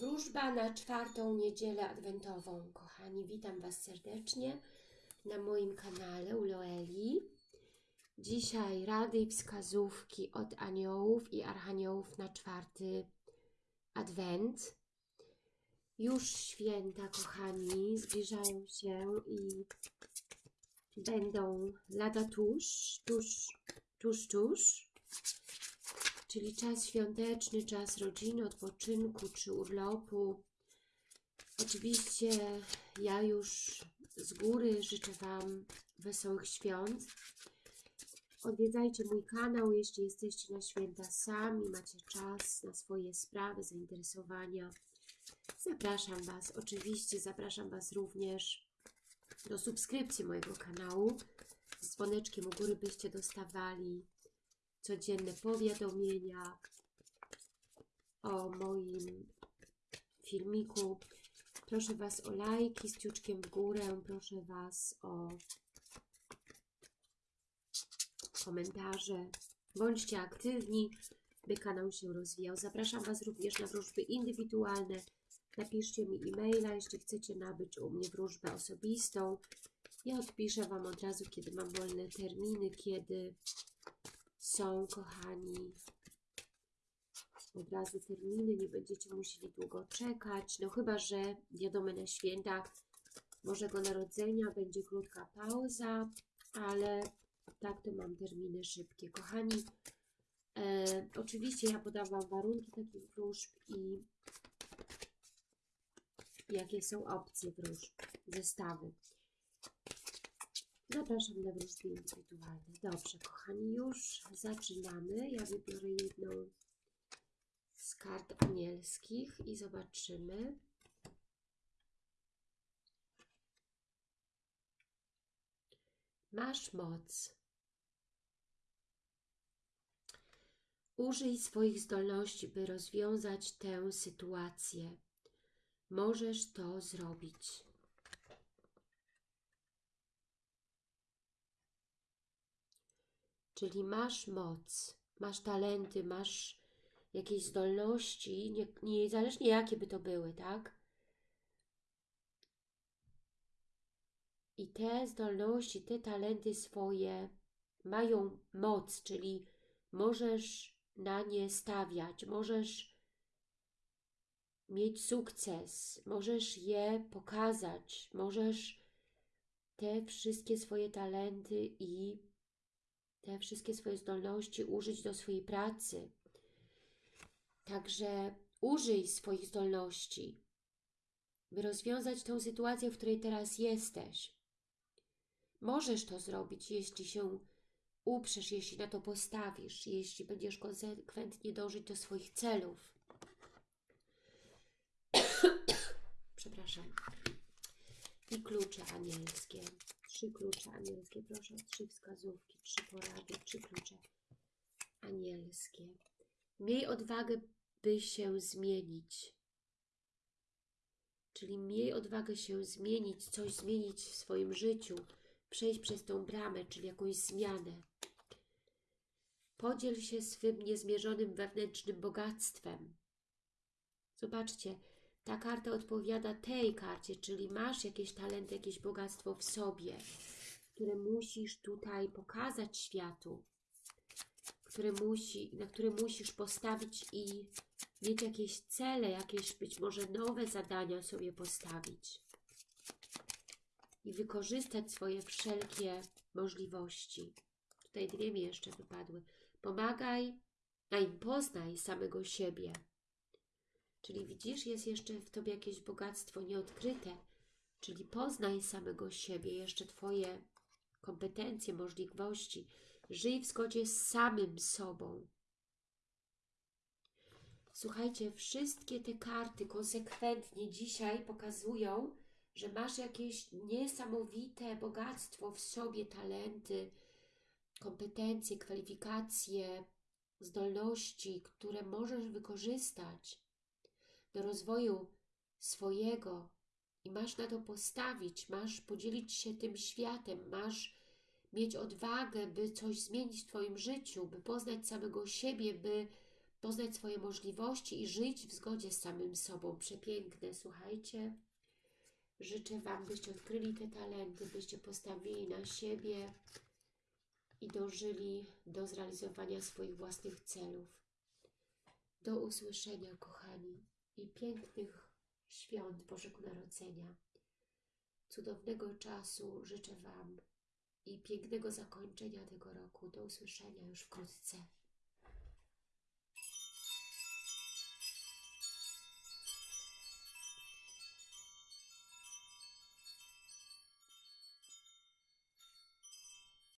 Wróżba na czwartą niedzielę adwentową. Kochani, witam Was serdecznie na moim kanale u Loeli. Dzisiaj rady i wskazówki od aniołów i archaniołów na czwarty adwent. Już święta, kochani, zbliżają się i będą lada tuż, tuż, tuż, tuż czyli czas świąteczny, czas rodziny, odpoczynku czy urlopu. Oczywiście ja już z góry życzę Wam wesołych świąt. Odwiedzajcie mój kanał, jeśli jesteście na święta sami, macie czas na swoje sprawy, zainteresowania. Zapraszam Was, oczywiście zapraszam Was również do subskrypcji mojego kanału z dzwoneczkiem u góry, byście dostawali codzienne powiadomienia o moim filmiku. Proszę Was o lajki z ciuczkiem w górę, proszę Was o komentarze. Bądźcie aktywni, by kanał się rozwijał. Zapraszam Was również na wróżby indywidualne. Napiszcie mi e-maila, jeśli chcecie nabyć u mnie wróżbę osobistą. Ja odpiszę Wam od razu, kiedy mam wolne terminy, kiedy są, kochani. Od razu terminy, nie będziecie musieli długo czekać. No chyba, że wiadomo na święta Bożego Narodzenia będzie krótka pauza, ale tak to mam terminy szybkie. Kochani, e, oczywiście ja podawam warunki takich wróżb i jakie są opcje wróżb, zestawy. Zapraszam na wróżby indywidualne. Dobrze, kochani, już zaczynamy. Ja wybiorę jedną z kart anielskich i zobaczymy. Masz moc. Użyj swoich zdolności, by rozwiązać tę sytuację. Możesz to zrobić. Czyli masz moc, masz talenty, masz jakieś zdolności, nie, niezależnie jakie by to były, tak? I te zdolności, te talenty swoje mają moc, czyli możesz na nie stawiać, możesz mieć sukces, możesz je pokazać, możesz te wszystkie swoje talenty i te wszystkie swoje zdolności użyć do swojej pracy. Także użyj swoich zdolności, by rozwiązać tą sytuację, w której teraz jesteś. Możesz to zrobić, jeśli się uprzesz, jeśli na to postawisz, jeśli będziesz konsekwentnie dążyć do swoich celów. Przepraszam. I klucze anielskie trzy klucze anielskie. Proszę o trzy wskazówki, trzy porady, trzy klucze anielskie. Miej odwagę, by się zmienić. Czyli miej odwagę się zmienić, coś zmienić w swoim życiu, przejść przez tą bramę, czyli jakąś zmianę. Podziel się swym niezmierzonym wewnętrznym bogactwem. Zobaczcie, ta karta odpowiada tej karcie, czyli masz jakieś talenty, jakieś bogactwo w sobie, które musisz tutaj pokazać światu, które musi, na które musisz postawić i mieć jakieś cele, jakieś być może nowe zadania sobie postawić i wykorzystać swoje wszelkie możliwości. Tutaj dwie mi jeszcze wypadły. Pomagaj, a im poznaj samego siebie. Czyli widzisz, jest jeszcze w Tobie jakieś bogactwo nieodkryte, czyli poznaj samego siebie, jeszcze Twoje kompetencje, możliwości. Żyj w zgodzie z samym sobą. Słuchajcie, wszystkie te karty konsekwentnie dzisiaj pokazują, że masz jakieś niesamowite bogactwo w sobie, talenty, kompetencje, kwalifikacje, zdolności, które możesz wykorzystać do rozwoju swojego i masz na to postawić, masz podzielić się tym światem, masz mieć odwagę, by coś zmienić w Twoim życiu, by poznać samego siebie, by poznać swoje możliwości i żyć w zgodzie z samym sobą. Przepiękne, słuchajcie. Życzę Wam, byście odkryli te talenty, byście postawili na siebie i dążyli do zrealizowania swoich własnych celów. Do usłyszenia, kochani, i pięknych świąt Bożego Narodzenia. Cudownego czasu życzę Wam i pięknego zakończenia tego roku. Do usłyszenia już wkrótce.